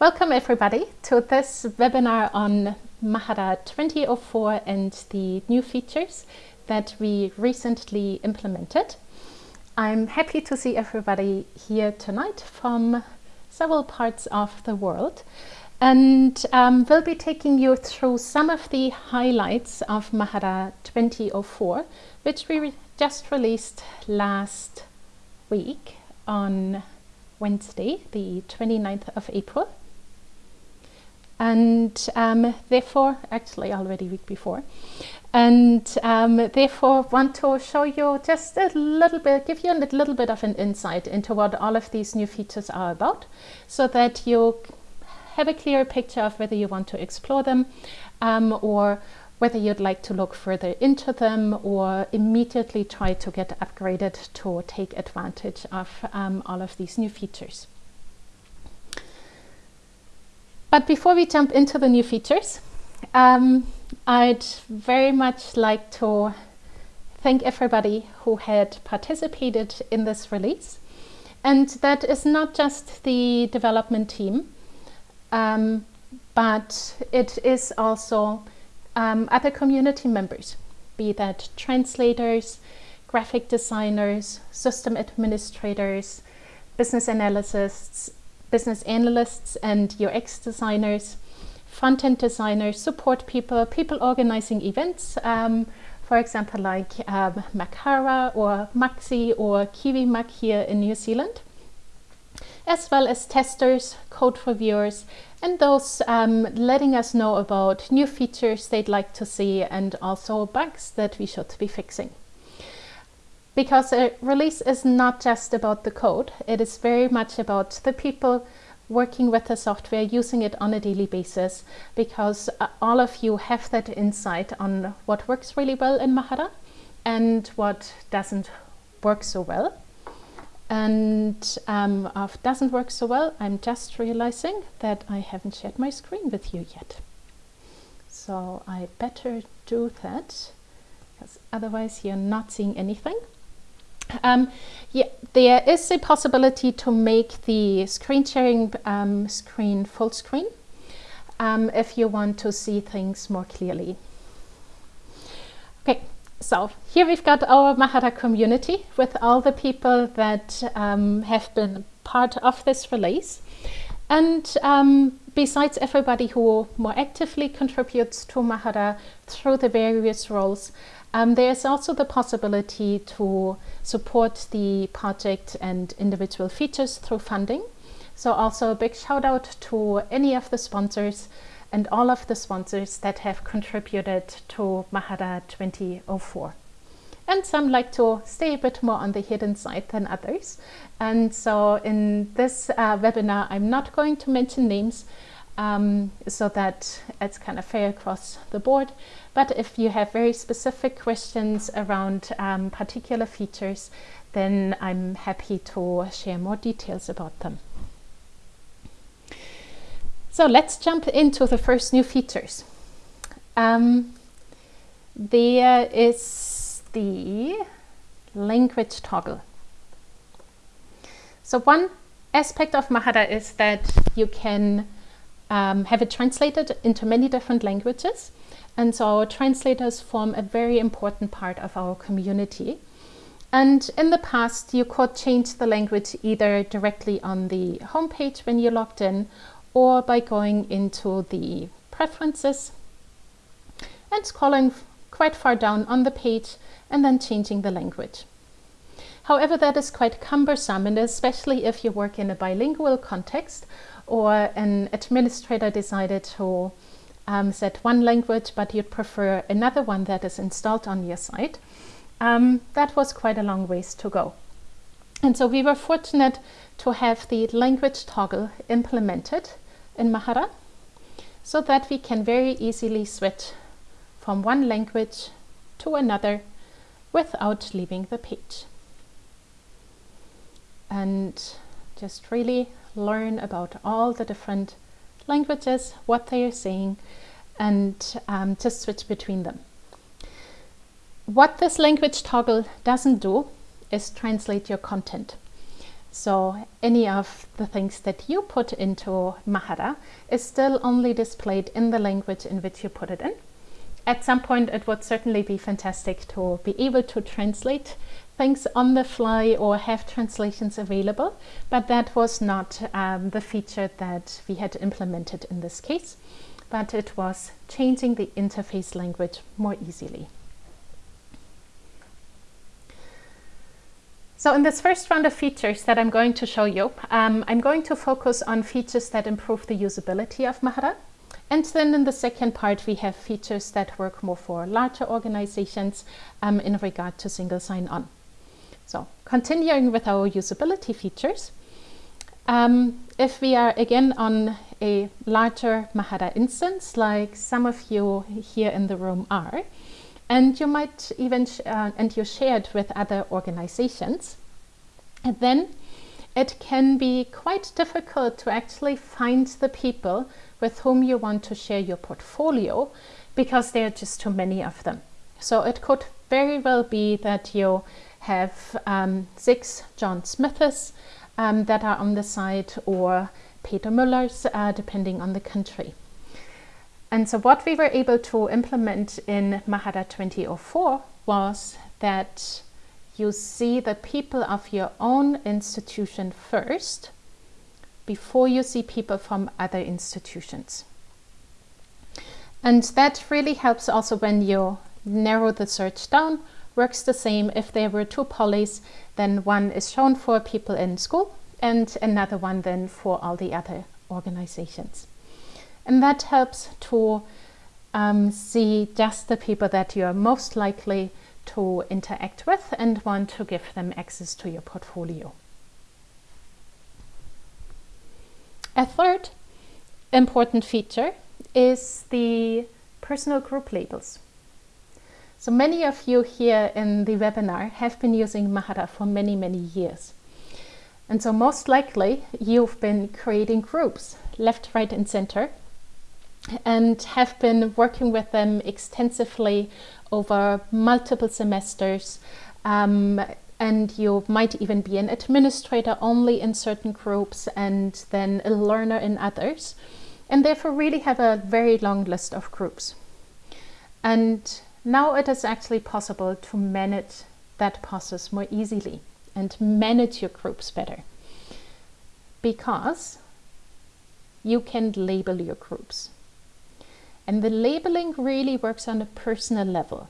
Welcome everybody to this webinar on Mahara 2004 and the new features that we recently implemented. I'm happy to see everybody here tonight from several parts of the world and um, we'll be taking you through some of the highlights of Mahara 2004 which we just released last week on Wednesday the 29th of April and um, therefore, actually already week before, and um, therefore want to show you just a little bit, give you a little bit of an insight into what all of these new features are about, so that you have a clear picture of whether you want to explore them um, or whether you'd like to look further into them or immediately try to get upgraded to take advantage of um, all of these new features. But before we jump into the new features, um, I'd very much like to thank everybody who had participated in this release. And that is not just the development team, um, but it is also um, other community members, be that translators, graphic designers, system administrators, business analysts, business analysts and UX designers, front-end designers, support people, people organizing events, um, for example, like um, Makara or Maxi or KiwiMac here in New Zealand, as well as testers, code reviewers, and those um, letting us know about new features they'd like to see and also bugs that we should be fixing because a release is not just about the code. It is very much about the people working with the software, using it on a daily basis, because uh, all of you have that insight on what works really well in Mahara and what doesn't work so well. And um, of doesn't work so well, I'm just realizing that I haven't shared my screen with you yet. So I better do that, because otherwise you're not seeing anything. Um, yeah, there is a possibility to make the screen sharing um, screen full screen um, if you want to see things more clearly. Okay, so here we've got our Mahara community with all the people that um, have been part of this release. And um, besides everybody who more actively contributes to Mahara through the various roles, um, there's also the possibility to support the project and individual features through funding. So also a big shout out to any of the sponsors and all of the sponsors that have contributed to Mahara 2004. And some like to stay a bit more on the hidden side than others. And so in this uh, webinar, I'm not going to mention names um, so that it's kind of fair across the board. But if you have very specific questions around um, particular features, then I'm happy to share more details about them. So let's jump into the first new features. Um, there is the language toggle. So one aspect of Mahara is that you can um, have it translated into many different languages. And so our translators form a very important part of our community. And in the past, you could change the language either directly on the homepage when you logged in or by going into the preferences and scrolling quite far down on the page and then changing the language. However, that is quite cumbersome and especially if you work in a bilingual context or an administrator decided to um, set one language, but you'd prefer another one that is installed on your site, um, that was quite a long ways to go. And so we were fortunate to have the language toggle implemented in Mahara so that we can very easily switch from one language to another without leaving the page. And just really learn about all the different languages, what they are saying, and um, just switch between them. What this language toggle doesn't do is translate your content. So any of the things that you put into Mahara is still only displayed in the language in which you put it in. At some point it would certainly be fantastic to be able to translate things on the fly or have translations available, but that was not um, the feature that we had implemented in this case, but it was changing the interface language more easily. So in this first round of features that I'm going to show you, um, I'm going to focus on features that improve the usability of Mahara. And then in the second part, we have features that work more for larger organizations um, in regard to single sign-on. So continuing with our usability features, um, if we are again on a larger Mahara instance, like some of you here in the room are, and you might even, uh, and you shared with other organizations, then it can be quite difficult to actually find the people with whom you want to share your portfolio because there are just too many of them. So it could very well be that you have um, six John Smiths um, that are on the site or Peter Müllers, uh, depending on the country. And so what we were able to implement in Mahara 2004 was that you see the people of your own institution first before you see people from other institutions. And that really helps also when you narrow the search down, works the same if there were two polys, then one is shown for people in school and another one then for all the other organizations. And that helps to um, see just the people that you are most likely to interact with and want to give them access to your portfolio. A third important feature is the personal group labels. So many of you here in the webinar have been using Mahara for many, many years. And so most likely you've been creating groups left, right and center and have been working with them extensively over multiple semesters. Um, and you might even be an administrator only in certain groups and then a learner in others. And therefore really have a very long list of groups. And now it is actually possible to manage that process more easily and manage your groups better. Because you can label your groups. And the labeling really works on a personal level.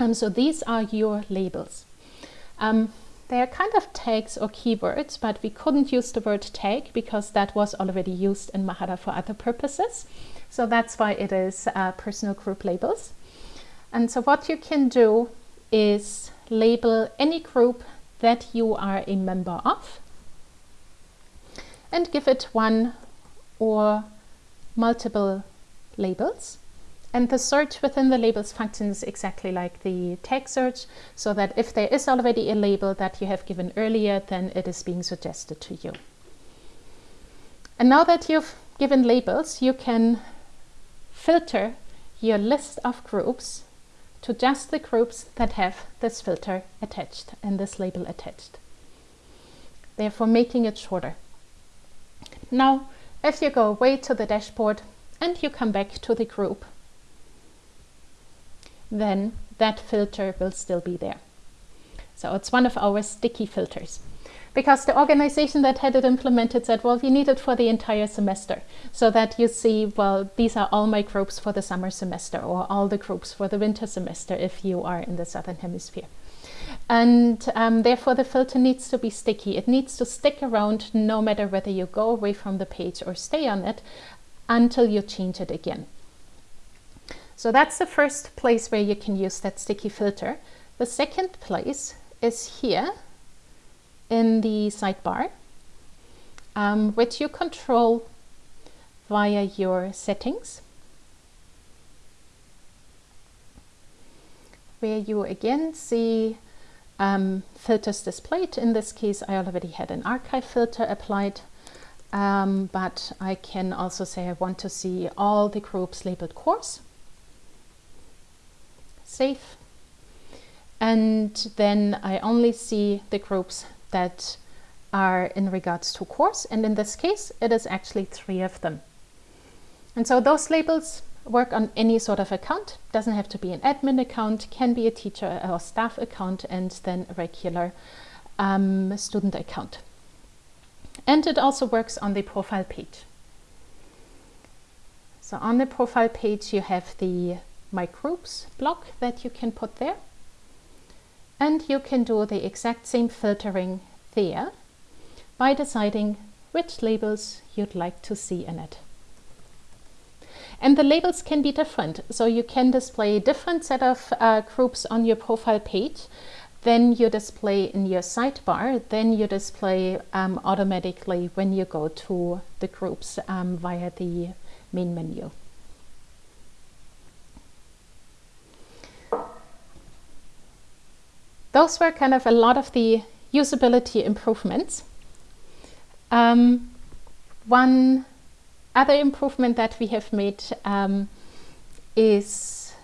Um, so these are your labels. Um, they are kind of tags or keywords, but we couldn't use the word tag because that was already used in Mahara for other purposes. So that's why it is uh, personal group labels. And so what you can do is label any group that you are a member of and give it one or multiple labels. And the search within the labels functions exactly like the tag search, so that if there is already a label that you have given earlier, then it is being suggested to you. And now that you've given labels, you can filter your list of groups to just the groups that have this filter attached and this label attached, therefore making it shorter. Now, if you go away to the dashboard and you come back to the group, then that filter will still be there. So it's one of our sticky filters because the organization that had it implemented said, well, we need it for the entire semester so that you see, well, these are all my groups for the summer semester or all the groups for the winter semester if you are in the Southern Hemisphere. And um, therefore the filter needs to be sticky. It needs to stick around no matter whether you go away from the page or stay on it until you change it again. So that's the first place where you can use that sticky filter. The second place is here in the sidebar, um, which you control via your settings, where you again see um, filters displayed. In this case, I already had an archive filter applied um, but I can also say I want to see all the groups labeled course. Save. And then I only see the groups that are in regards to course and in this case it is actually three of them. And so those labels work on any sort of account, doesn't have to be an admin account, can be a teacher or staff account and then a regular um, student account. And it also works on the profile page. So on the profile page you have the My Groups block that you can put there. And you can do the exact same filtering there by deciding which labels you'd like to see in it. And the labels can be different. So you can display a different set of uh, groups on your profile page then you display in your sidebar, then you display um, automatically when you go to the groups um, via the main menu. Those were kind of a lot of the usability improvements. Um, one other improvement that we have made um, is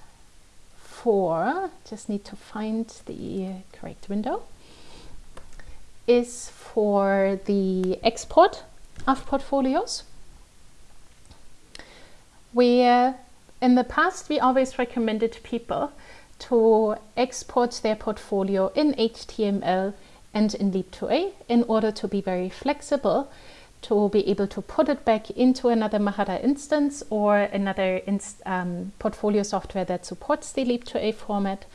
for, just need to find the correct window, is for the export of portfolios. Where in the past we always recommended people to export their portfolio in HTML and in Leap2A in order to be very flexible to be able to put it back into another Mahara instance or another inst um, portfolio software that supports the Leap2A format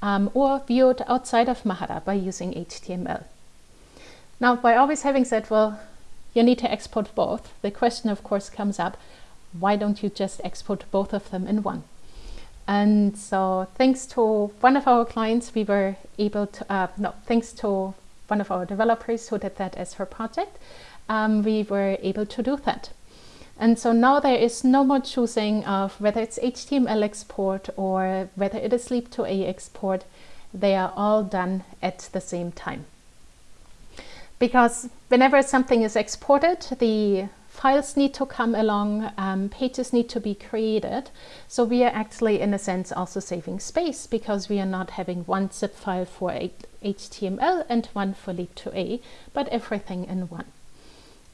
um, or view it outside of Mahara by using HTML. Now, by always having said, well, you need to export both, the question of course comes up, why don't you just export both of them in one? And so thanks to one of our clients, we were able to, uh, no, thanks to one of our developers who did that as her project, um, we were able to do that. And so now there is no more choosing of whether it's HTML export or whether it is Leap2A export. They are all done at the same time. Because whenever something is exported, the files need to come along, um, pages need to be created. So we are actually, in a sense, also saving space because we are not having one zip file for HTML and one for Leap2A, but everything in one.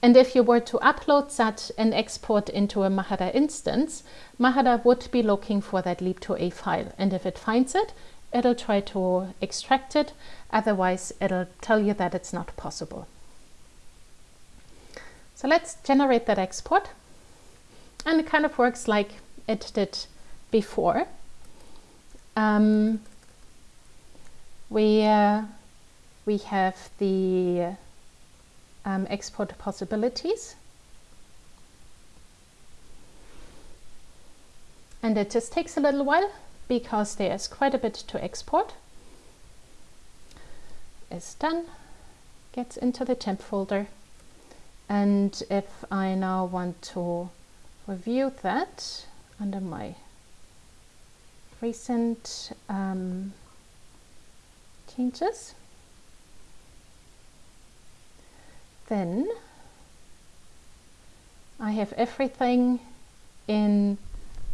And if you were to upload such an export into a Mahara instance, Mahara would be looking for that Leap2A file. And if it finds it, it'll try to extract it. Otherwise, it'll tell you that it's not possible. So let's generate that export. And it kind of works like it did before. Um, we, uh, we have the um, export possibilities. And it just takes a little while because there's quite a bit to export. Is done, gets into the temp folder. And if I now want to review that under my recent um, changes, then I have everything in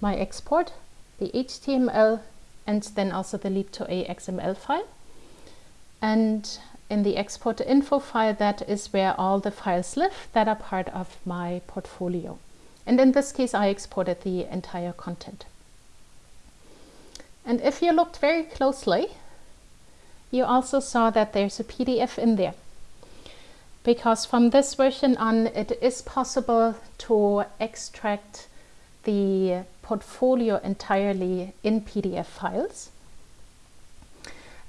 my export, the HTML and then also the Leap2A XML file. And in the export info file, that is where all the files live that are part of my portfolio. And in this case, I exported the entire content. And if you looked very closely, you also saw that there's a PDF in there because from this version on it is possible to extract the portfolio entirely in PDF files.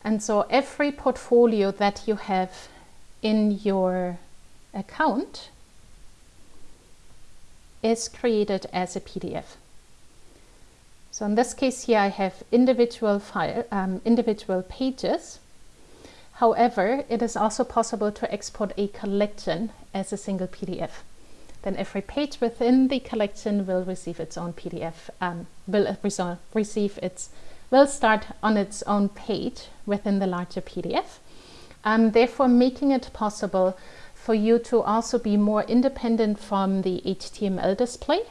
And so every portfolio that you have in your account is created as a PDF. So in this case here I have individual file, um, individual pages However, it is also possible to export a collection as a single PDF. Then every page within the collection will receive its own PDF, um, will receive its, will start on its own page within the larger PDF. Um, therefore making it possible for you to also be more independent from the HTML display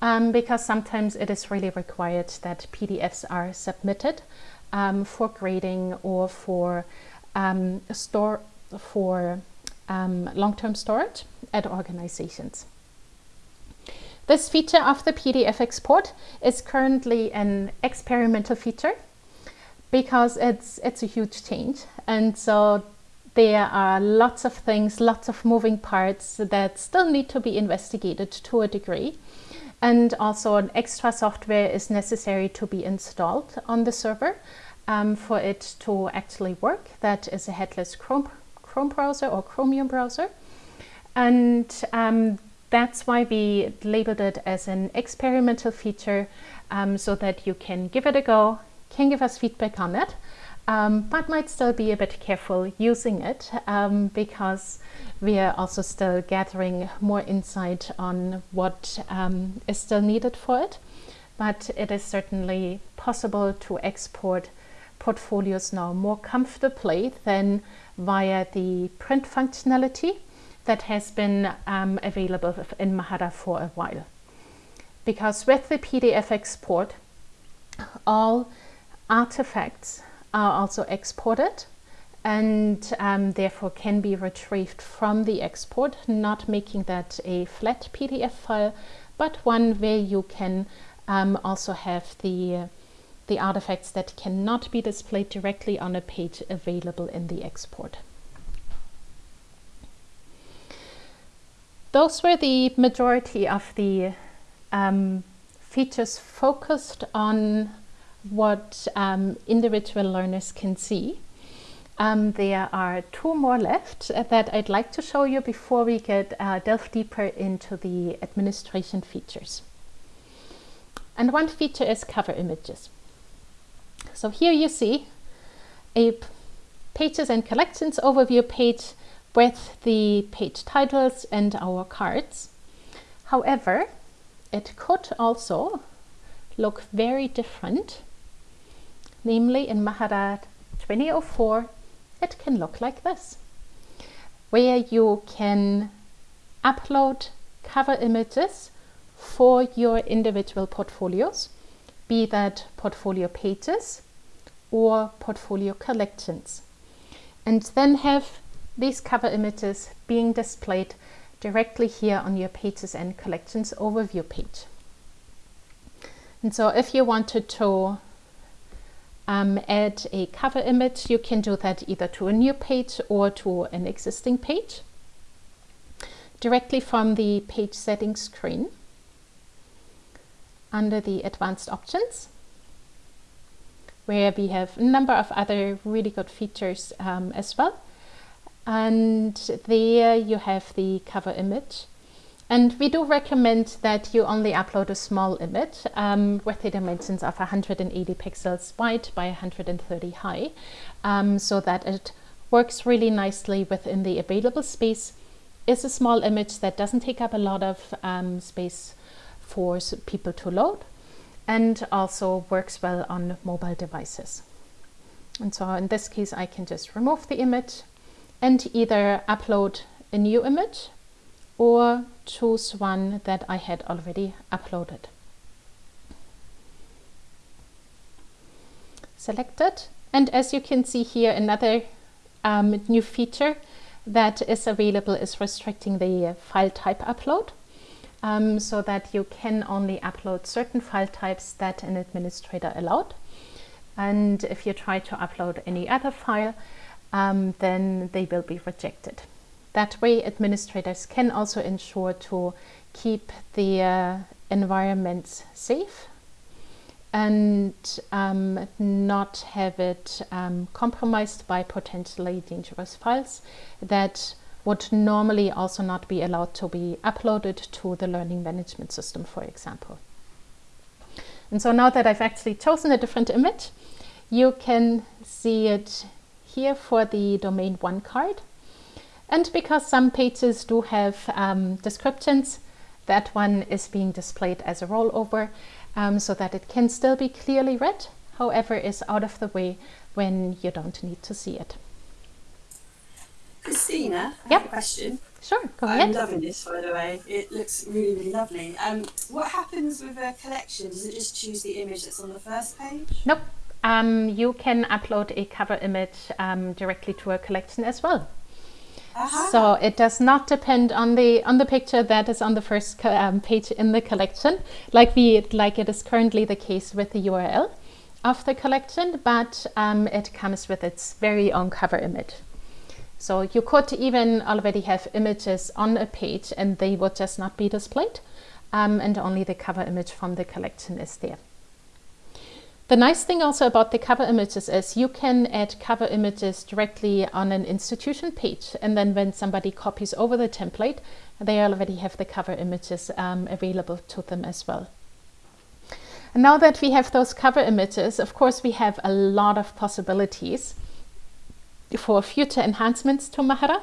um, because sometimes it is really required that PDFs are submitted um, for grading or for um, store for um, long-term storage at organizations. This feature of the PDF export is currently an experimental feature because it's, it's a huge change. And so there are lots of things, lots of moving parts that still need to be investigated to a degree. And also an extra software is necessary to be installed on the server um, for it to actually work. That is a headless Chrome, Chrome browser or Chromium browser. And um, that's why we labeled it as an experimental feature um, so that you can give it a go, can give us feedback on it, um, but might still be a bit careful using it um, because we are also still gathering more insight on what um, is still needed for it. But it is certainly possible to export portfolios now more comfortably than via the print functionality that has been um, available in Mahara for a while. Because with the PDF export, all artifacts are also exported and um, therefore can be retrieved from the export, not making that a flat PDF file, but one where you can um, also have the, the artifacts that cannot be displayed directly on a page available in the export. Those were the majority of the um, features focused on what um, individual learners can see. Um, there are two more left that I'd like to show you before we get uh, delve deeper into the administration features. And one feature is cover images. So here you see a pages and collections overview page with the page titles and our cards. However, it could also look very different. Namely, in Mahara 2004, it can look like this, where you can upload cover images for your individual portfolios, be that portfolio pages or portfolio collections, and then have these cover images being displayed directly here on your Pages and Collections overview page. And so if you wanted to um, add a cover image, you can do that either to a new page or to an existing page directly from the page settings screen under the advanced options where we have a number of other really good features um, as well and there you have the cover image and we do recommend that you only upload a small image um, with the dimensions of 180 pixels wide by 130 high um, so that it works really nicely within the available space is a small image that doesn't take up a lot of um, space for people to load and also works well on mobile devices. And so in this case I can just remove the image and either upload a new image or choose one that I had already uploaded. Select it and as you can see here another um, new feature that is available is restricting the file type upload. Um, so that you can only upload certain file types that an administrator allowed. And if you try to upload any other file um, then they will be rejected. That way administrators can also ensure to keep the uh, environments safe and um, not have it um, compromised by potentially dangerous files that would normally also not be allowed to be uploaded to the learning management system, for example. And so now that I've actually chosen a different image, you can see it here for the domain one card. And because some pages do have um, descriptions, that one is being displayed as a rollover um, so that it can still be clearly read, however is out of the way when you don't need to see it. Christina, I yep. have a question. Sure, go ahead. I'm loving this, by the way. It looks really, really lovely. Um, what happens with a collection? Does it just choose the image that's on the first page? Nope. Um, you can upload a cover image um, directly to a collection as well. Uh-huh. So it does not depend on the on the picture that is on the first um, page in the collection, like we like it is currently the case with the URL of the collection, but um, it comes with its very own cover image. So you could even already have images on a page and they would just not be displayed, um, and only the cover image from the collection is there. The nice thing also about the cover images is you can add cover images directly on an institution page and then when somebody copies over the template they already have the cover images um, available to them as well. And now that we have those cover images, of course we have a lot of possibilities for future enhancements to Mahara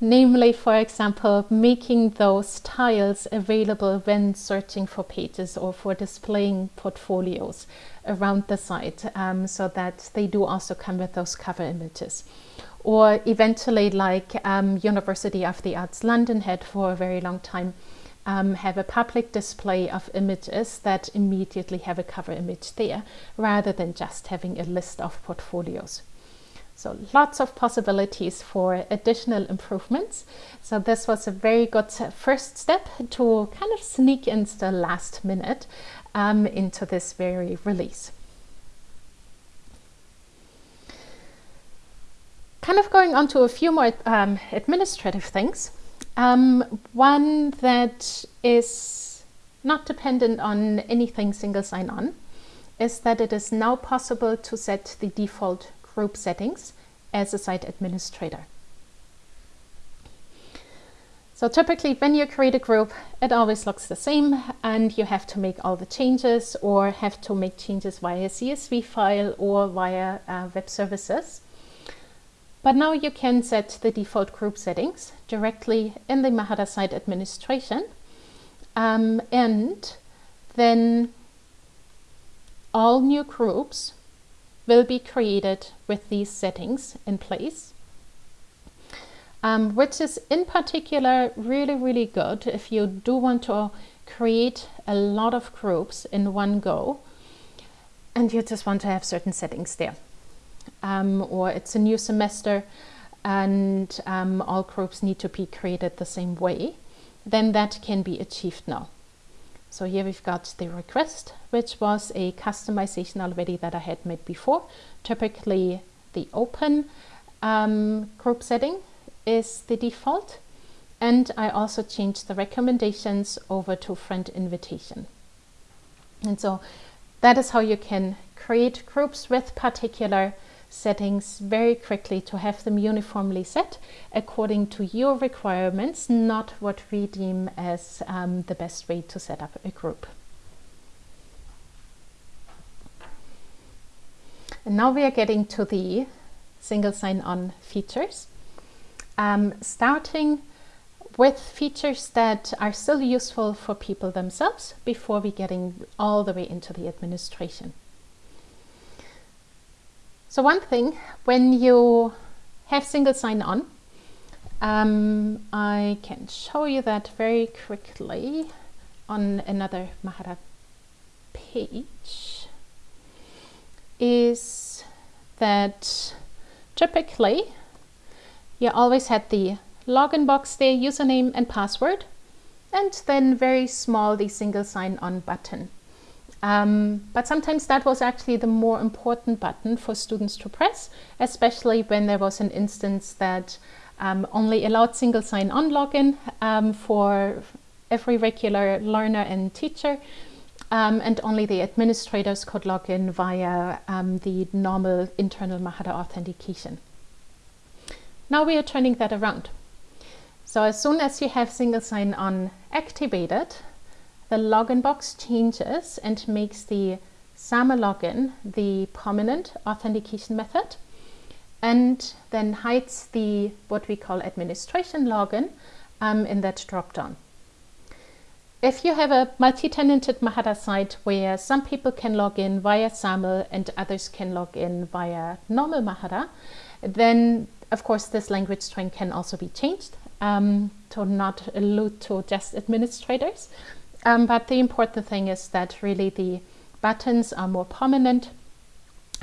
namely, for example, making those tiles available when searching for pages or for displaying portfolios around the site um, so that they do also come with those cover images. Or eventually, like um, University of the Arts London had for a very long time, um, have a public display of images that immediately have a cover image there, rather than just having a list of portfolios. So lots of possibilities for additional improvements. So this was a very good first step to kind of sneak in the last minute um, into this very release. Kind of going on to a few more um, administrative things. Um, one that is not dependent on anything single sign-on is that it is now possible to set the default group settings as a site administrator. So typically when you create a group, it always looks the same and you have to make all the changes or have to make changes via CSV file or via uh, web services. But now you can set the default group settings directly in the Mahara site administration. Um, and then all new groups will be created with these settings in place. Um, which is in particular really, really good if you do want to create a lot of groups in one go and you just want to have certain settings there. Um, or it's a new semester and um, all groups need to be created the same way, then that can be achieved now. So here we've got the request, which was a customization already that I had made before. Typically the open um, group setting is the default. And I also changed the recommendations over to friend invitation. And so that is how you can create groups with particular settings very quickly to have them uniformly set according to your requirements, not what we deem as um, the best way to set up a group. And now we are getting to the single sign-on features, um, starting with features that are still useful for people themselves before we getting all the way into the administration. So one thing, when you have single sign-on, um, I can show you that very quickly on another Mahara page, is that typically you always had the login box there, username and password, and then very small the single sign-on button. Um, but sometimes that was actually the more important button for students to press, especially when there was an instance that um, only allowed single sign-on login um, for every regular learner and teacher, um, and only the administrators could log in via um, the normal internal Mahara authentication. Now we are turning that around. So as soon as you have single sign-on activated, the login box changes and makes the SAML login the prominent authentication method and then hides the what we call administration login um, in that drop-down. If you have a multi-tenanted Mahara site where some people can log in via SAML and others can log in via normal Mahara, then of course this language string can also be changed um, to not allude to just administrators. Um, but the important thing is that really the buttons are more prominent.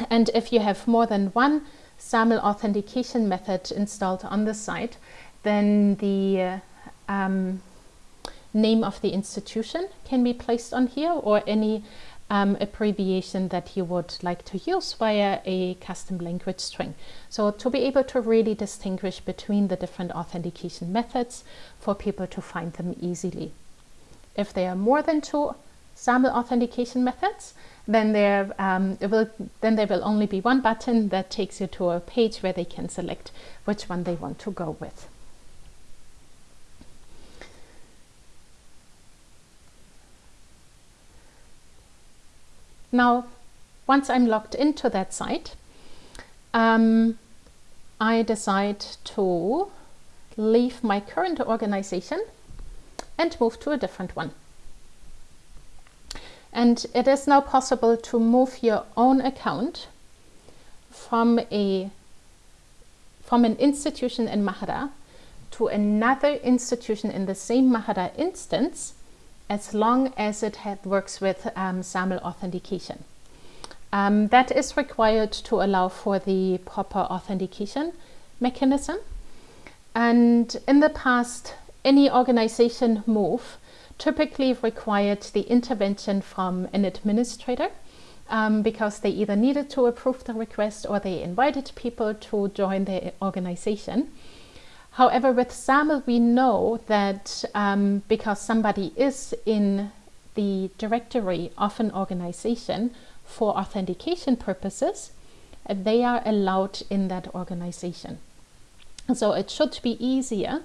And if you have more than one SAML authentication method installed on the site, then the um, name of the institution can be placed on here or any um, abbreviation that you would like to use via a custom language string. So to be able to really distinguish between the different authentication methods for people to find them easily. If there are more than two SAML authentication methods, then there, um, will, then there will only be one button that takes you to a page where they can select which one they want to go with. Now, once I'm logged into that site, um, I decide to leave my current organization and move to a different one. And it is now possible to move your own account from a from an institution in Mahara to another institution in the same Mahara instance as long as it works with um, SAML authentication. Um, that is required to allow for the proper authentication mechanism. And in the past, any organization move typically required the intervention from an administrator um, because they either needed to approve the request or they invited people to join the organization. However, with SAML, we know that um, because somebody is in the directory of an organization for authentication purposes, they are allowed in that organization. So it should be easier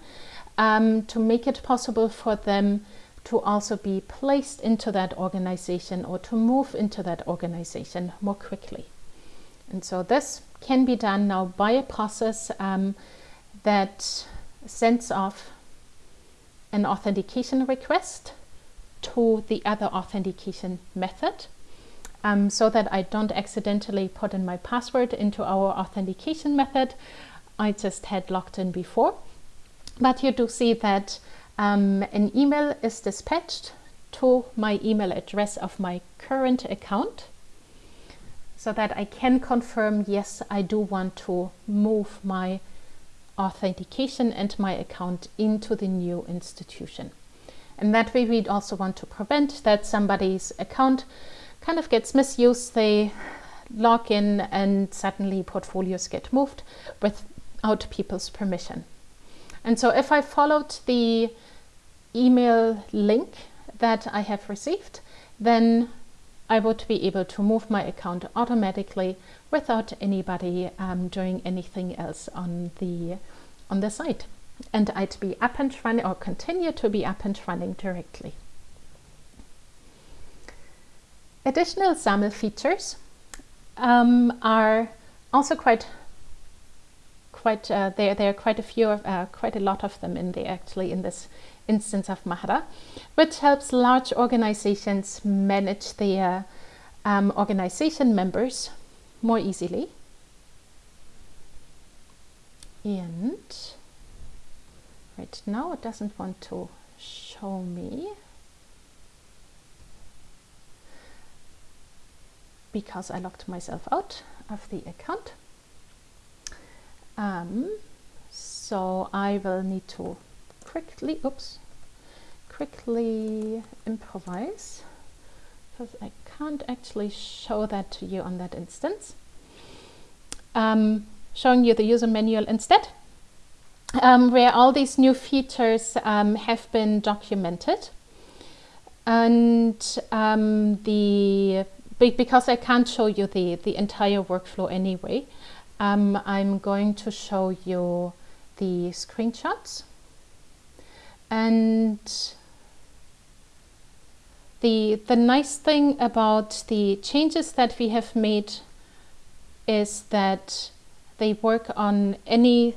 um, to make it possible for them to also be placed into that organization or to move into that organization more quickly. And so this can be done now by a process um, that sends off an authentication request to the other authentication method um, so that I don't accidentally put in my password into our authentication method. I just had logged in before. But you do see that um, an email is dispatched to my email address of my current account so that I can confirm, yes, I do want to move my authentication and my account into the new institution. And that way we also want to prevent that somebody's account kind of gets misused. They log in and suddenly portfolios get moved without people's permission. And so if I followed the email link that I have received, then I would be able to move my account automatically without anybody um, doing anything else on the on the site and I'd be up and running or continue to be up and running directly. Additional SAML features um, are also quite quite uh, there there are quite a few of uh, quite a lot of them in there actually in this instance of Mahara which helps large organizations manage their um, organization members more easily. And right now it doesn't want to show me. Because I locked myself out of the account um, so I will need to quickly oops quickly improvise because I can't actually show that to you on that instance um, showing you the user manual instead, um, where all these new features um, have been documented. And um, the because I can't show you the, the entire workflow anyway, um, I'm going to show you the screenshots. And the, the nice thing about the changes that we have made is that they work on any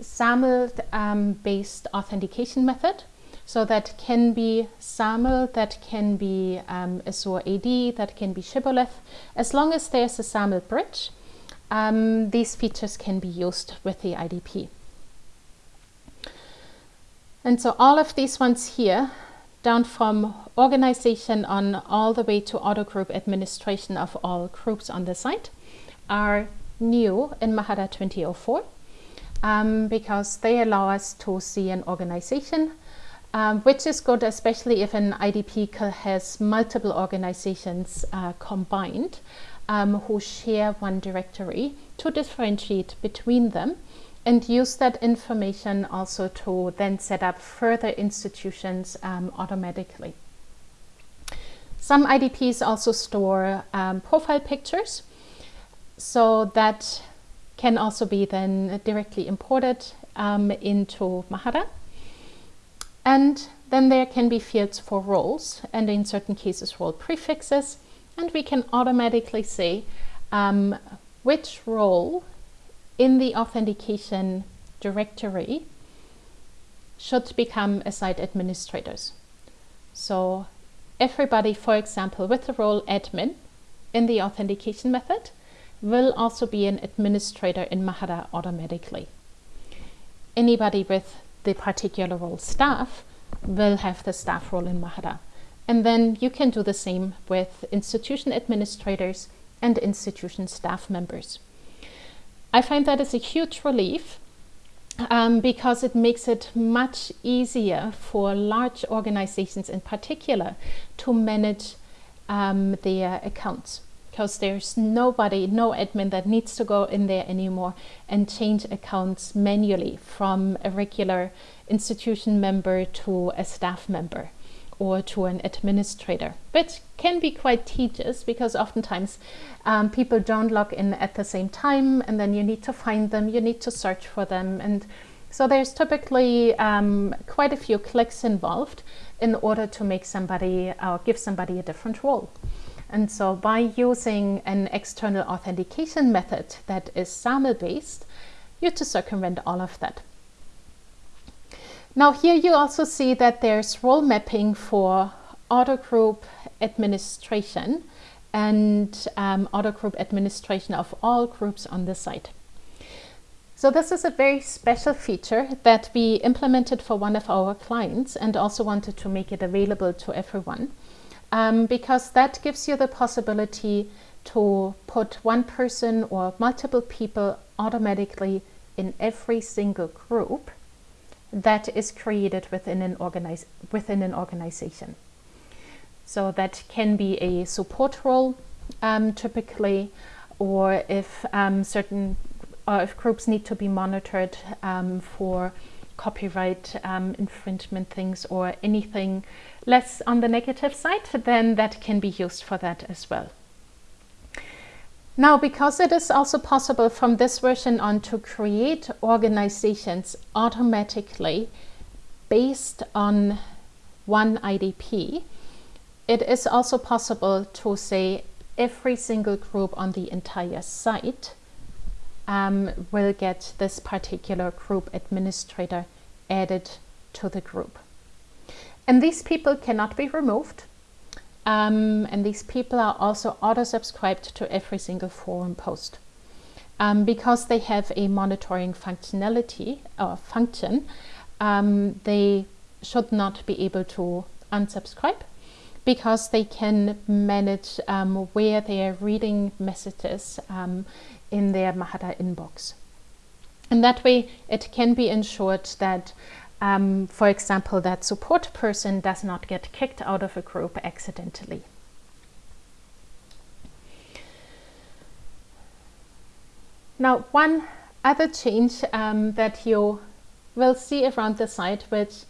SAML um, based authentication method. So that can be SAML, that can be um, Azure AD, that can be Shibboleth. As long as there's a SAML bridge, um, these features can be used with the IDP. And so all of these ones here, down from organization on all the way to auto group administration of all groups on the site, are new in Mahara 2004. um, because they allow us to see an organization, um, which is good, especially if an IDP has multiple organizations uh, combined um, who share one directory to differentiate between them and use that information also to then set up further institutions um, automatically. Some IDPs also store um, profile pictures, so that can also be then directly imported um, into Mahara. And then there can be fields for roles, and in certain cases role prefixes, and we can automatically see um, which role in the authentication directory should become a site administrators. So everybody, for example, with the role admin in the authentication method will also be an administrator in Mahara automatically. Anybody with the particular role staff will have the staff role in Mahara. And then you can do the same with institution administrators and institution staff members. I find that is a huge relief um, because it makes it much easier for large organizations in particular to manage um, their accounts because there's nobody, no admin that needs to go in there anymore and change accounts manually from a regular institution member to a staff member or to an administrator, which can be quite tedious because oftentimes um, people don't log in at the same time and then you need to find them, you need to search for them. And so there's typically um, quite a few clicks involved in order to make somebody or give somebody a different role. And so by using an external authentication method that is SAML based, you to circumvent all of that. Now here you also see that there's role mapping for auto group administration and um, auto group administration of all groups on the site. So this is a very special feature that we implemented for one of our clients and also wanted to make it available to everyone um, because that gives you the possibility to put one person or multiple people automatically in every single group that is created within an, organize, within an organization. So that can be a support role um, typically, or if um, certain or if groups need to be monitored um, for copyright um, infringement things or anything less on the negative side, then that can be used for that as well. Now, because it is also possible from this version on to create organizations automatically based on one IDP, it is also possible to say every single group on the entire site um, will get this particular group administrator added to the group. And these people cannot be removed. Um, and these people are also auto-subscribed to every single forum post. Um, because they have a monitoring functionality or function, um, they should not be able to unsubscribe because they can manage um, where they are reading messages um, in their Mahara inbox. And that way it can be ensured that um, for example, that support person does not get kicked out of a group accidentally. Now, one other change um, that you will see around the site, which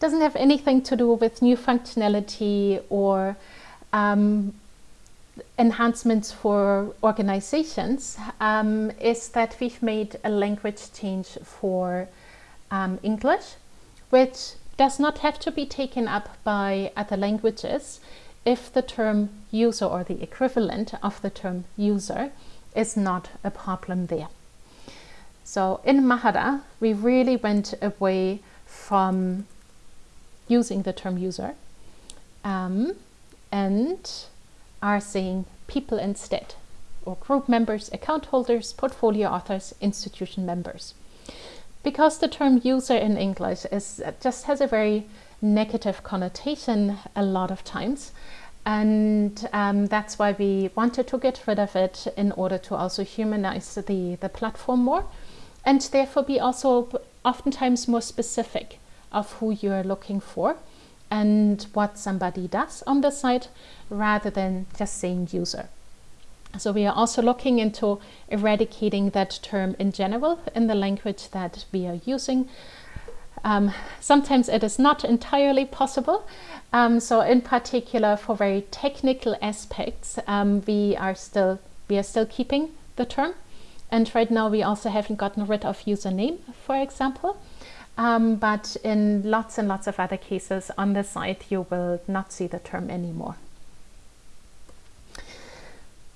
doesn't have anything to do with new functionality or um, enhancements for organizations, um, is that we've made a language change for um, English which does not have to be taken up by other languages if the term user or the equivalent of the term user is not a problem there. So in Mahara, we really went away from using the term user um, and are saying people instead, or group members, account holders, portfolio authors, institution members because the term user in English is just has a very negative connotation a lot of times and um, that's why we wanted to get rid of it in order to also humanize the, the platform more and therefore be also oftentimes more specific of who you're looking for and what somebody does on the site rather than just saying user. So we are also looking into eradicating that term in general in the language that we are using. Um, sometimes it is not entirely possible. Um, so in particular for very technical aspects, um, we are still we are still keeping the term. And right now we also haven't gotten rid of username, for example. Um, but in lots and lots of other cases on the site, you will not see the term anymore.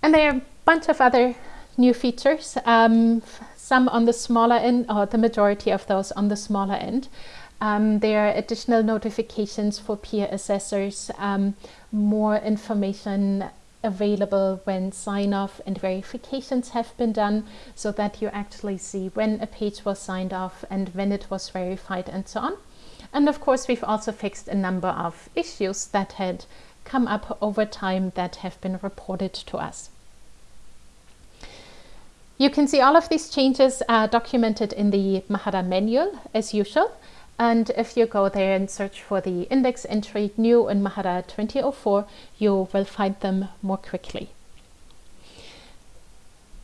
And there are a bunch of other new features, um, some on the smaller end, or the majority of those on the smaller end. Um, there are additional notifications for peer assessors, um, more information available when sign-off and verifications have been done so that you actually see when a page was signed off and when it was verified and so on. And of course, we've also fixed a number of issues that had come up over time that have been reported to us. You can see all of these changes are documented in the Mahara manual as usual. And if you go there and search for the index entry new in Mahara 2004, you will find them more quickly.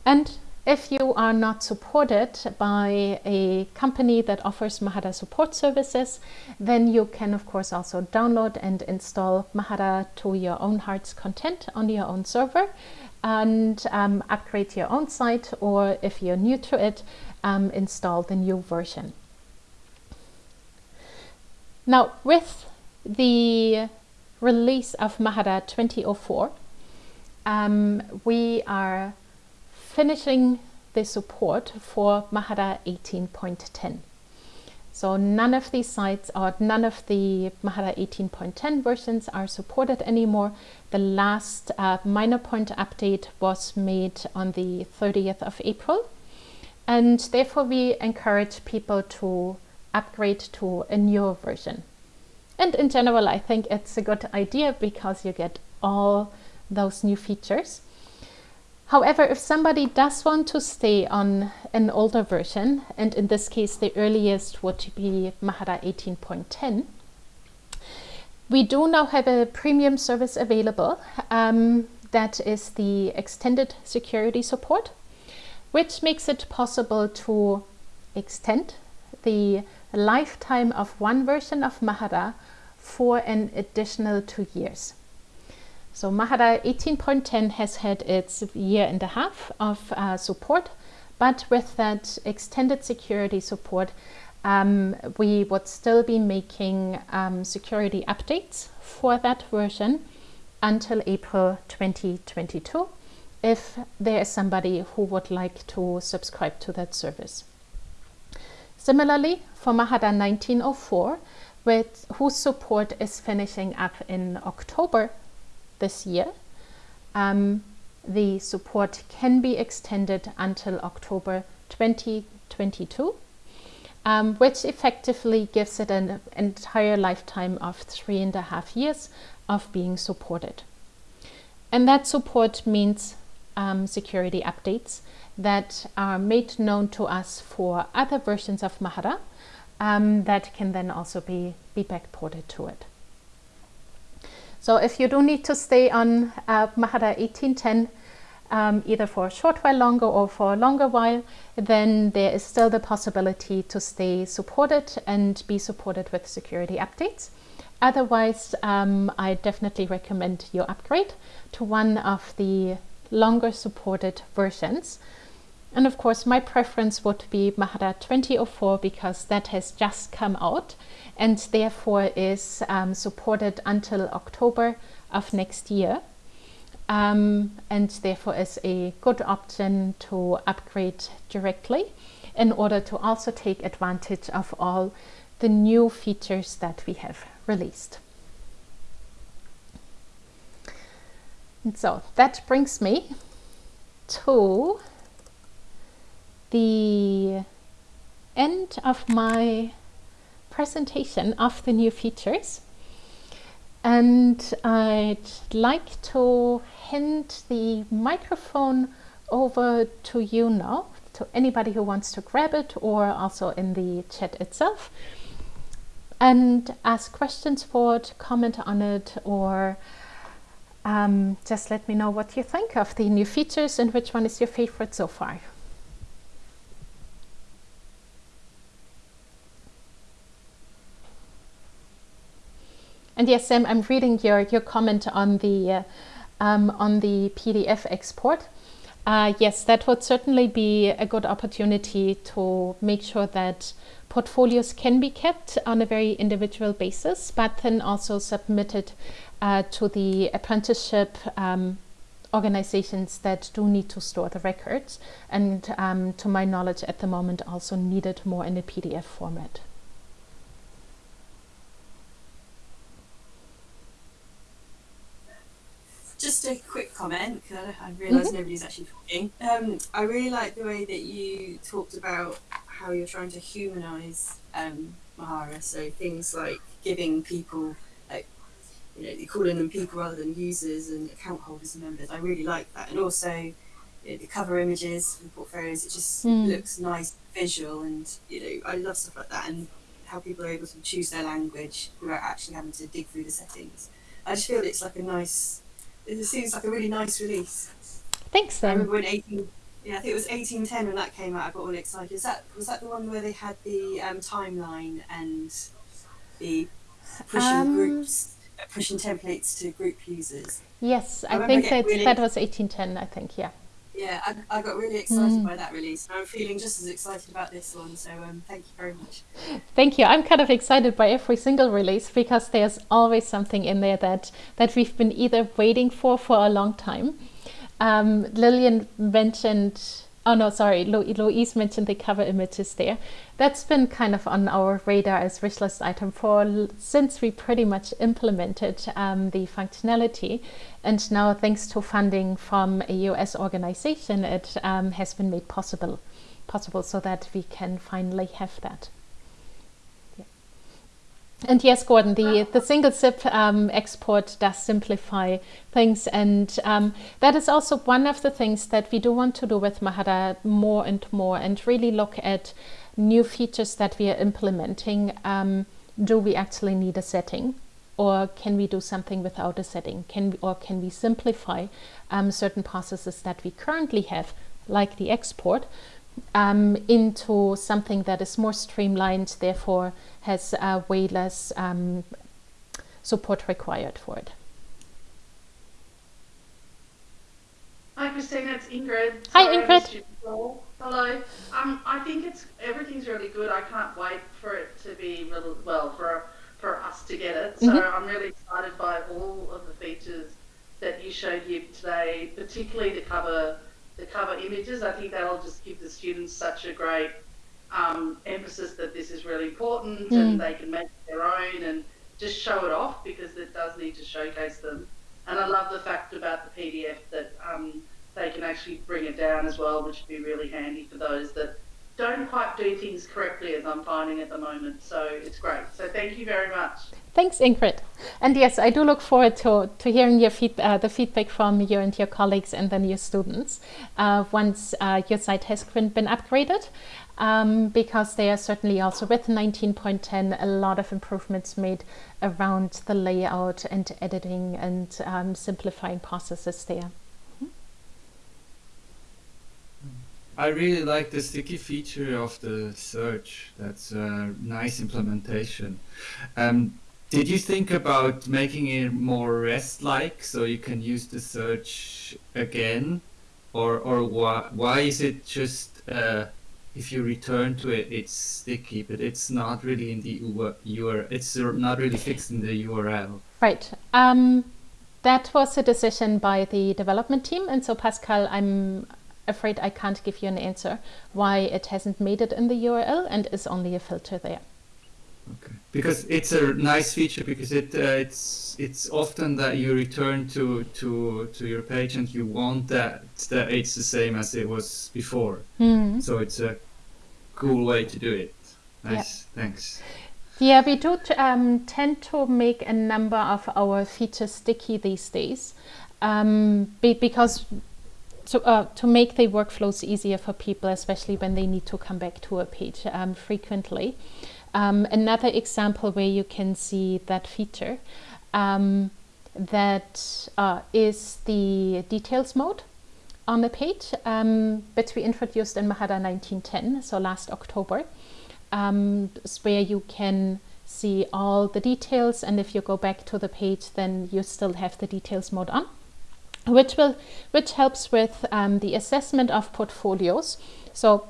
And if you are not supported by a company that offers Mahara support services, then you can of course also download and install Mahara to your own heart's content on your own server and um, upgrade your own site or if you're new to it, um, install the new version. Now with the release of Mahara 2004, um, we are finishing the support for Mahara 18.10. So none of these sites or none of the Mahara 18.10 versions are supported anymore. The last uh, minor point update was made on the 30th of April. And therefore we encourage people to upgrade to a newer version. And in general, I think it's a good idea because you get all those new features. However, if somebody does want to stay on an older version, and in this case the earliest would be Mahara 18.10, we do now have a premium service available um, that is the extended security support, which makes it possible to extend the lifetime of one version of Mahara for an additional two years. So Mahara 18.10 has had its year and a half of uh, support, but with that extended security support, um, we would still be making um, security updates for that version until April 2022 if there is somebody who would like to subscribe to that service. Similarly, for Mahara 1904, with whose support is finishing up in October this year. Um, the support can be extended until October 2022, um, which effectively gives it an entire lifetime of three and a half years of being supported. And that support means um, security updates that are made known to us for other versions of Mahara um, that can then also be, be backported to it. So if you do need to stay on uh, Mahara 1810, um, either for a short while longer or for a longer while, then there is still the possibility to stay supported and be supported with security updates. Otherwise, um, I definitely recommend you upgrade to one of the longer supported versions. And of course, my preference would be Mahara 2004 because that has just come out and therefore is um, supported until October of next year. Um, and therefore is a good option to upgrade directly in order to also take advantage of all the new features that we have released. And so that brings me to the end of my presentation of the new features. And I'd like to hand the microphone over to you now to anybody who wants to grab it or also in the chat itself and ask questions for it, comment on it, or um, just let me know what you think of the new features and which one is your favorite so far. And yes, Sam, I'm reading your, your comment on the, uh, um, on the PDF export. Uh, yes, that would certainly be a good opportunity to make sure that portfolios can be kept on a very individual basis, but then also submitted uh, to the apprenticeship um, organizations that do need to store the records and um, to my knowledge at the moment also needed more in a PDF format. Just a quick comment, because I, I realise mm -hmm. nobody's actually talking. Um, I really like the way that you talked about how you're trying to humanise um, Mahara. So things like giving people, like, you know, calling them people rather than users and account holders and members. I really like that. And also, you know, the cover images for the portfolios, it just mm. looks nice, visual, and, you know, I love stuff like that. And how people are able to choose their language without actually having to dig through the settings. I just feel it's like a nice it seems like a really nice release. Thanks, Sam. I remember when 18, yeah, I think it was 1810 when that came out. I got all excited. Is that was that the one where they had the um, timeline and the pushing um, groups, pushing templates to group users? Yes, I, I think that really that was 1810. I think, yeah. Yeah, I, I got really excited mm. by that release. I'm feeling just as excited about this one, so um, thank you very much. Thank you. I'm kind of excited by every single release because there's always something in there that, that we've been either waiting for for a long time. Um, Lillian mentioned Oh no, sorry, Louise mentioned the cover images there. That's been kind of on our radar as wish list item for since we pretty much implemented um, the functionality. And now thanks to funding from a US organization, it um, has been made possible, possible so that we can finally have that. And yes, Gordon, the, the single zip um, export does simplify things. And um, that is also one of the things that we do want to do with Mahara more and more and really look at new features that we are implementing. Um, do we actually need a setting? Or can we do something without a setting? Can we, or can we simplify um, certain processes that we currently have, like the export, um, into something that is more streamlined, therefore has uh, way less um, support required for it. Hi Christina, it's Ingrid. Hi Ingrid. Hello. Um, I think it's everything's really good. I can't wait for it to be really well for for us to get it. So mm -hmm. I'm really excited by all of the features that you showed here today, particularly to cover the cover images. I think that'll just give the students such a great um, emphasis that this is really important mm. and they can make their own and just show it off because it does need to showcase them. And I love the fact about the PDF that um, they can actually bring it down as well, which would be really handy for those that don't quite do things correctly as I'm finding at the moment. So it's great. So thank you very much. Thanks, Ingrid. And yes, I do look forward to, to hearing your feed, uh, the feedback from you and your colleagues and then your students uh, once uh, your site has been upgraded. Um, because there are certainly also with 19.10 a lot of improvements made around the layout and editing and um, simplifying processes there. I really like the sticky feature of the search. That's a nice implementation. Um, did you think about making it more REST-like so you can use the search again? Or, or why, why is it just, uh, if you return to it, it's sticky, but it's not really in the URL, it's not really fixed in the URL? Right. Um, that was a decision by the development team. And so Pascal, I'm afraid I can't give you an answer why it hasn't made it in the URL and is only a filter there. Okay, because it's a nice feature because it uh, it's it's often that you return to to to your page and you want that that it's the same as it was before. Mm. So it's a cool way to do it. Nice, yeah. thanks. Yeah, we do um, tend to make a number of our features sticky these days um, be because to, uh, to make the workflows easier for people, especially when they need to come back to a page um, frequently. Um, another example where you can see that feature um, that uh, is the details mode on the page, um, which we introduced in Mahara 1910, so last October, um, where you can see all the details and if you go back to the page then you still have the details mode on which will which helps with um, the assessment of portfolios. So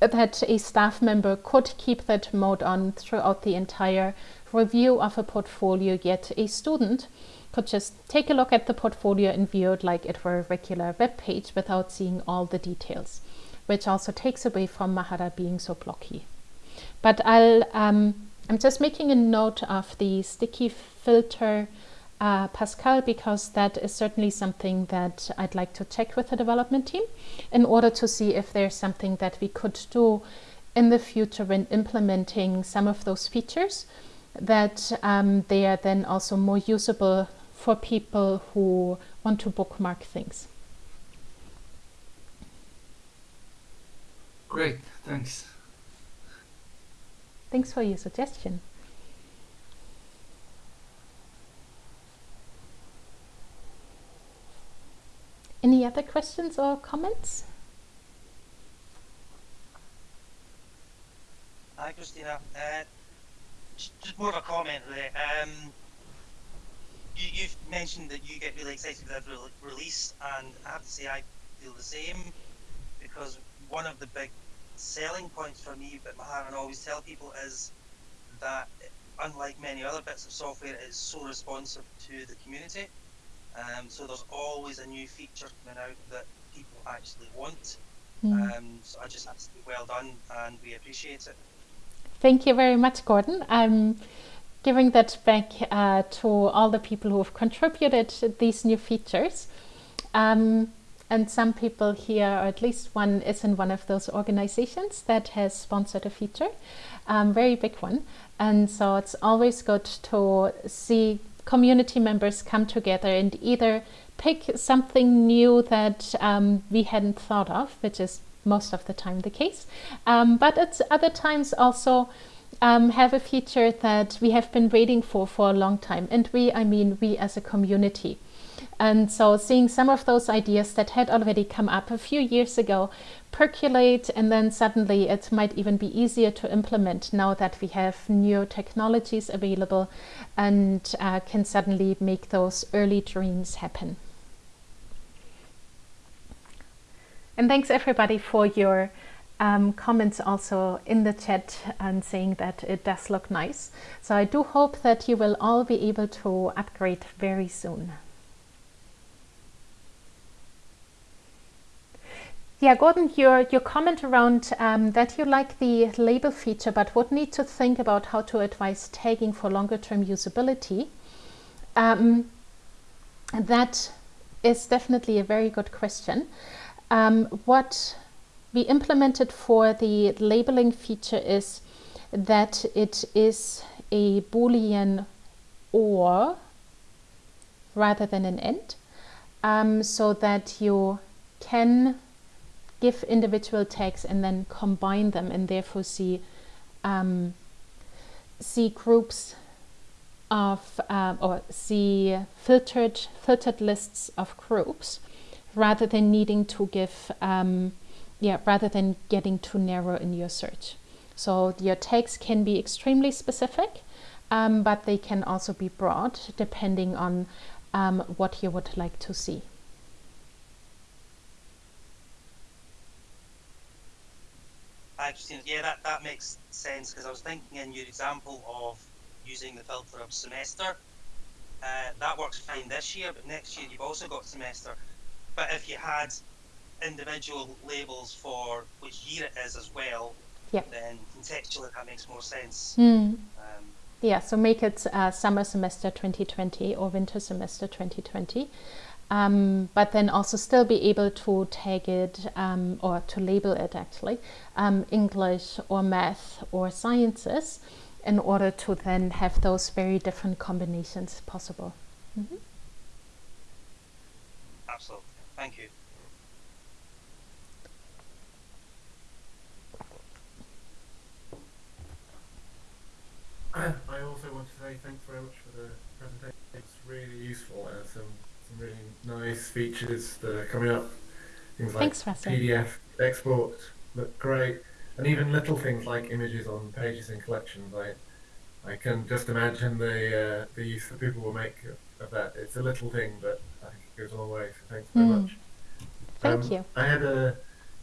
that a staff member could keep that mode on throughout the entire review of a portfolio yet a student could just take a look at the portfolio and view it like it were a regular web page without seeing all the details which also takes away from Mahara being so blocky. But I'll um, I'm just making a note of the sticky filter uh, Pascal because that is certainly something that I'd like to check with the development team in order to see if there's something that we could do in the future when implementing some of those features that um, they are then also more usable for people who want to bookmark things. Great, thanks. Thanks for your suggestion. Any other questions or comments? Hi, Christina. Uh, just more of a comment, there. Um, you, have mentioned that you get really excited with every release, and I have to say I feel the same because one of the big selling points for me, but Mahara always tell people is that unlike many other bits of software, it is so responsive to the community. Um, so there's always a new feature coming out that people actually want. Mm. Um, so I just have to say well done, and we appreciate it. Thank you very much, Gordon. I'm giving that back uh, to all the people who have contributed these new features. Um, and some people here, or at least one, is in one of those organizations that has sponsored a feature, um, very big one. And so it's always good to see community members come together and either pick something new that um, we hadn't thought of, which is most of the time the case, um, but at other times also um, have a feature that we have been waiting for for a long time. And we, I mean we as a community. And so seeing some of those ideas that had already come up a few years ago percolate and then suddenly it might even be easier to implement now that we have new technologies available and uh, can suddenly make those early dreams happen. And thanks everybody for your um, comments also in the chat and saying that it does look nice. So I do hope that you will all be able to upgrade very soon. Yeah, Gordon, your, your comment around um, that you like the label feature but would need to think about how to advise tagging for longer term usability, um, that is definitely a very good question. Um, what we implemented for the labeling feature is that it is a boolean or rather than an and um, so that you can give individual tags and then combine them and therefore see um, see groups of uh, or see filtered filtered lists of groups rather than needing to give um, yeah rather than getting too narrow in your search. So your tags can be extremely specific um, but they can also be broad depending on um, what you would like to see Yeah, that, that makes sense because I was thinking in your example of using the filter of semester. Uh, that works fine this year, but next year you've also got semester. But if you had individual labels for which year it is as well, yep. then contextually that makes more sense. Mm. Um, yeah, so make it uh, summer semester 2020 or winter semester 2020 um, but then also still be able to tag it um, or to label it actually um, English or math or sciences in order to then have those very different combinations possible. Mm -hmm. Absolutely, thank you. I also want to say thanks very much for the presentation. It's really useful and some, some really nice features that are coming up. Things like Thanks, PDF export look great, and even little things like images on pages in collections. I I can just imagine the uh, the use that people will make of, of that. It's a little thing, but I think it goes a long way. So thanks very Mm. much. Thank Um, you. I had a,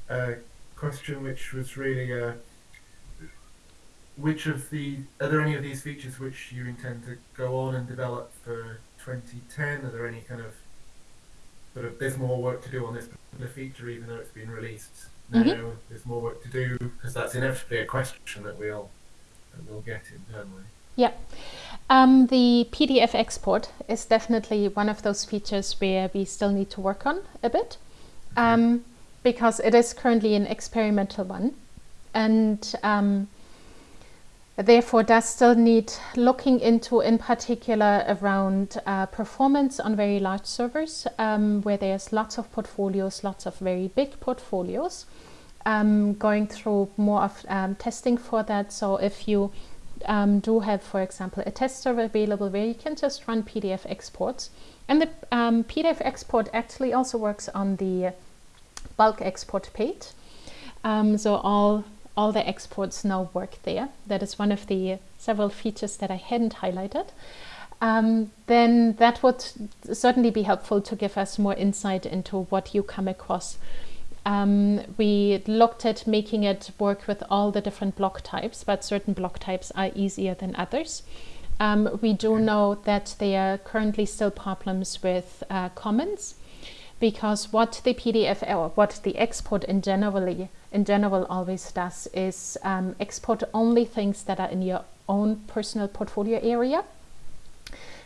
a question which was really uh, which of the are there any of these features which you intend to go on and develop for 2010? Are there any kind of sort of there's more work to do on this particular feature even though it's been released now? Mhm. There's more work to do because that's inevitably a question that we'll that we'll get internally. Yeah. Um, the PDF export is definitely one of those features where we still need to work on a bit um, because it is currently an experimental one and um, therefore does still need looking into in particular around uh, performance on very large servers um, where there's lots of portfolios, lots of very big portfolios. Um, going through more of um, testing for that. So if you um, do have, for example, a test server available where you can just run PDF exports. And the um, PDF export actually also works on the bulk export page. Um, so all, all the exports now work there. That is one of the several features that I hadn't highlighted. Um, then that would certainly be helpful to give us more insight into what you come across um, we looked at making it work with all the different block types, but certain block types are easier than others. Um, we do know that there are currently still problems with uh, comments because what the PDF or what the export in generally in general always does is um, export only things that are in your own personal portfolio area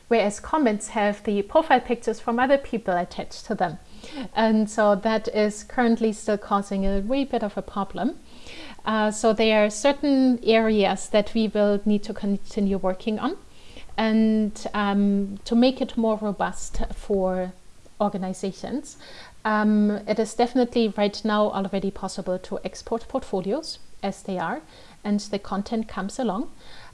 whereas comments have the profile pictures from other people attached to them. And so that is currently still causing a wee bit of a problem. Uh, so there are certain areas that we will need to continue working on and um, to make it more robust for organizations. Um, it is definitely right now already possible to export portfolios as they are and the content comes along.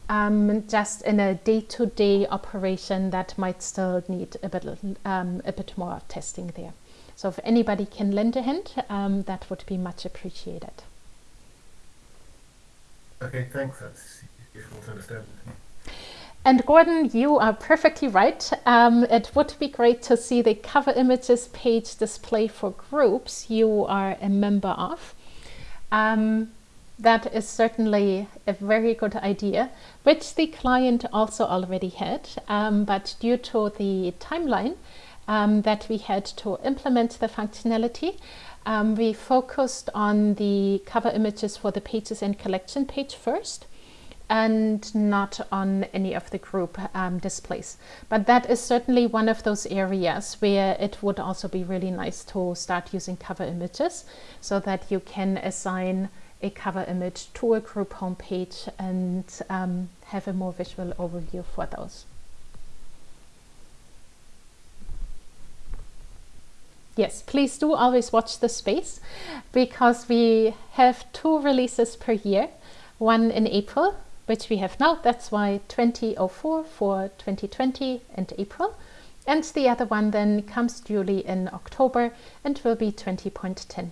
Um, just in a day-to-day operation that might still need a bit, um, a bit more testing there. So if anybody can lend a hand, um, that would be much appreciated. Okay, thanks. That's useful to understand. And Gordon, you are perfectly right. Um, it would be great to see the cover images page display for groups you are a member of. Um, that is certainly a very good idea, which the client also already had, um, but due to the timeline um, that we had to implement the functionality, um, we focused on the cover images for the pages and collection page first and not on any of the group um, displays. But that is certainly one of those areas where it would also be really nice to start using cover images so that you can assign a cover image to a group homepage and um, have a more visual overview for those. Yes, please do always watch the space because we have two releases per year, one in April, which we have now, that's why 2004 for 2020 and April, and the other one then comes duly in October and will be 20.10.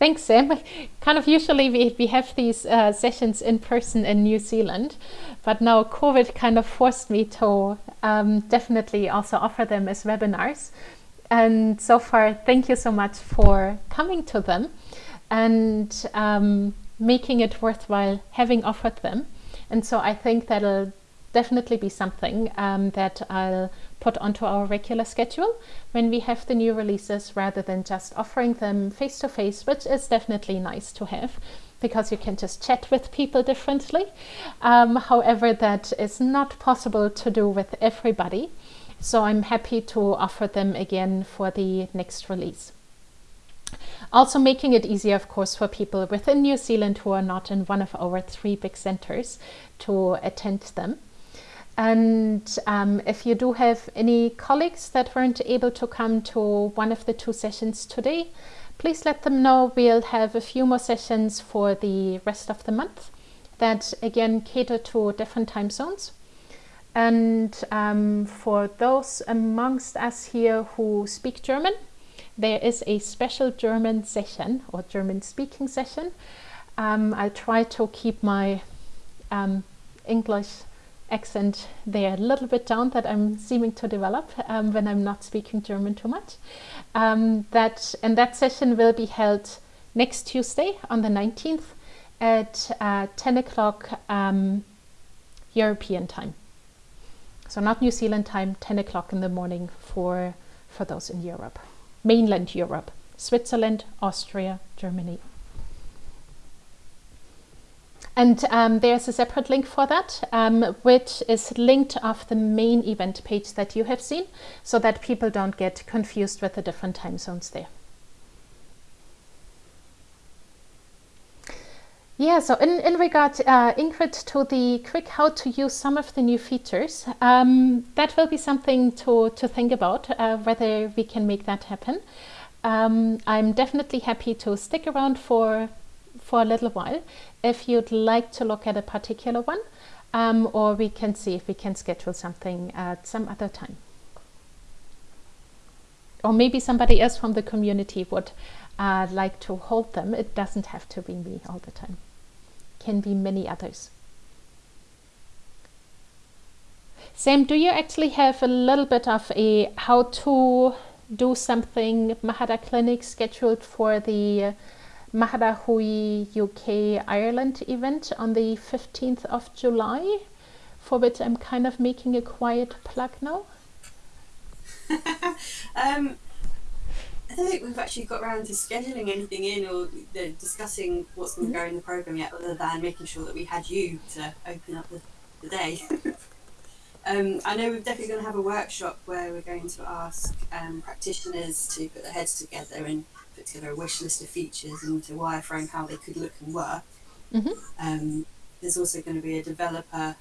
Thanks, Sam. Kind of usually we, we have these uh, sessions in person in New Zealand, but now COVID kind of forced me to um, definitely also offer them as webinars. And so far, thank you so much for coming to them and um, making it worthwhile having offered them. And so I think that'll definitely be something um, that I'll put onto our regular schedule when we have the new releases rather than just offering them face to face, which is definitely nice to have because you can just chat with people differently. Um, however, that is not possible to do with everybody. So I'm happy to offer them again for the next release. Also making it easier, of course, for people within New Zealand who are not in one of our three big centers to attend them. And um, if you do have any colleagues that weren't able to come to one of the two sessions today, please let them know. We'll have a few more sessions for the rest of the month that again cater to different time zones. And um, for those amongst us here who speak German, there is a special German session or German speaking session. Um, I'll try to keep my um, English accent there a little bit down that I'm seeming to develop um, when I'm not speaking German too much. Um, that and that session will be held next Tuesday on the 19th at uh, 10 o'clock um, European time. So not New Zealand time, 10 o'clock in the morning for for those in Europe, mainland Europe, Switzerland, Austria, Germany. And um, there's a separate link for that, um, which is linked off the main event page that you have seen, so that people don't get confused with the different time zones there. Yeah, so in, in regard, uh, Ingrid, to the quick how to use some of the new features, um, that will be something to, to think about, uh, whether we can make that happen. Um, I'm definitely happy to stick around for for a little while if you'd like to look at a particular one um, or we can see if we can schedule something at some other time. Or maybe somebody else from the community would uh, like to hold them. It doesn't have to be me all the time. Can be many others. Sam, do you actually have a little bit of a how to do something Mahara clinic scheduled for the Mahara Hui UK Ireland event on the 15th of July, for which I'm kind of making a quiet plug now. um, I don't think we've actually got around to scheduling anything in or discussing what's going to go in the program yet, other than making sure that we had you to open up the, the day. um, I know we're definitely going to have a workshop where we're going to ask um, practitioners to put their heads together and together a wish list of features and to wireframe how they could look and work. Mm-hmm. Um, there's also going to be a developer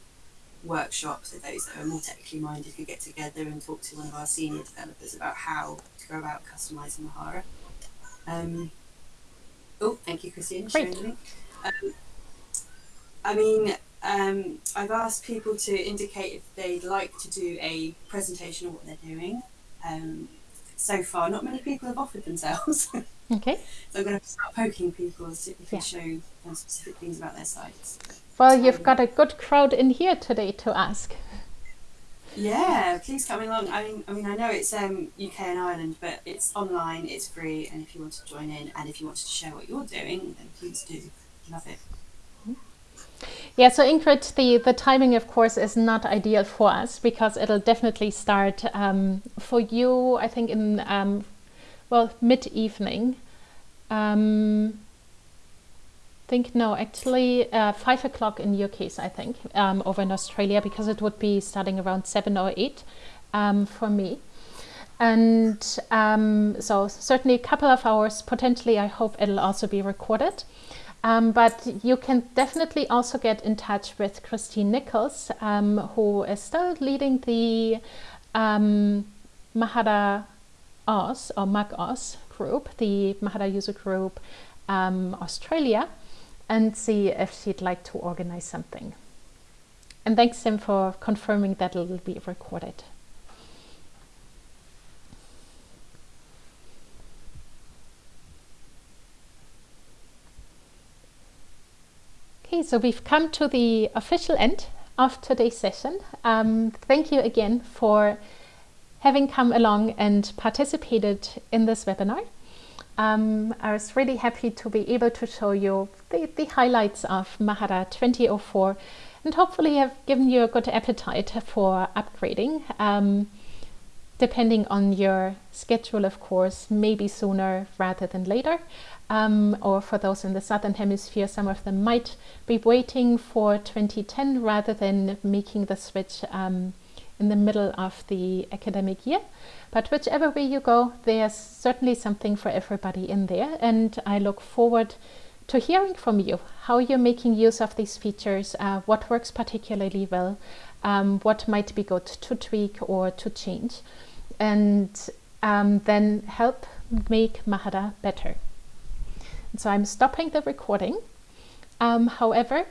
workshop, so those that are more technically minded could get together and talk to one of our senior developers about how to go about customizing Mahara. Um, oh, thank you, Christine. Great. Um, I mean, um, I've asked people to indicate if they'd like to do a presentation of what they're doing. Um, so far, not many people have offered themselves. Okay. so I'm going to start poking people to see if they Yeah. show um, specific things about their sites. Well, you've got a good crowd in here today to ask. Yeah, please come along. I mean, I mean, I know it's um, UK and Ireland, but it's online, it's free, and if you want to join in, and if you want to share what you're doing, then please do. Love it. Yeah, so Ingrid, the, the timing, of course, is not ideal for us because it'll definitely start um, for you, I think, in, um, well, mid evening. Um, think, no, actually, uh, five o'clock in your case, I think, um, over in Australia because it would be starting around seven or eight um, for me. And um, so, certainly a couple of hours, potentially, I hope it'll also be recorded. Um, but you can definitely also get in touch with Christine Nichols, um, who is still leading the um, Mahara Oz or Mag Oz group, the Mahara user group um, Australia, and see if she'd like to organize something. And thanks, Sim, for confirming that it'll be recorded. Okay, so we've come to the official end of today's session. Um, thank you again for having come along and participated in this webinar. Um, I was really happy to be able to show you the, the highlights of Mahara 2004 and hopefully have given you a good appetite for upgrading. Um, depending on your schedule, of course, maybe sooner rather than later. Um, or for those in the southern hemisphere, some of them might be waiting for 2010 rather than making the switch um, in the middle of the academic year. But whichever way you go, there's certainly something for everybody in there. And I look forward to hearing from you how you're making use of these features, uh, what works particularly well, um, what might be good to tweak or to change, and um, then help make Mahara better. So I'm stopping the recording. Um, however,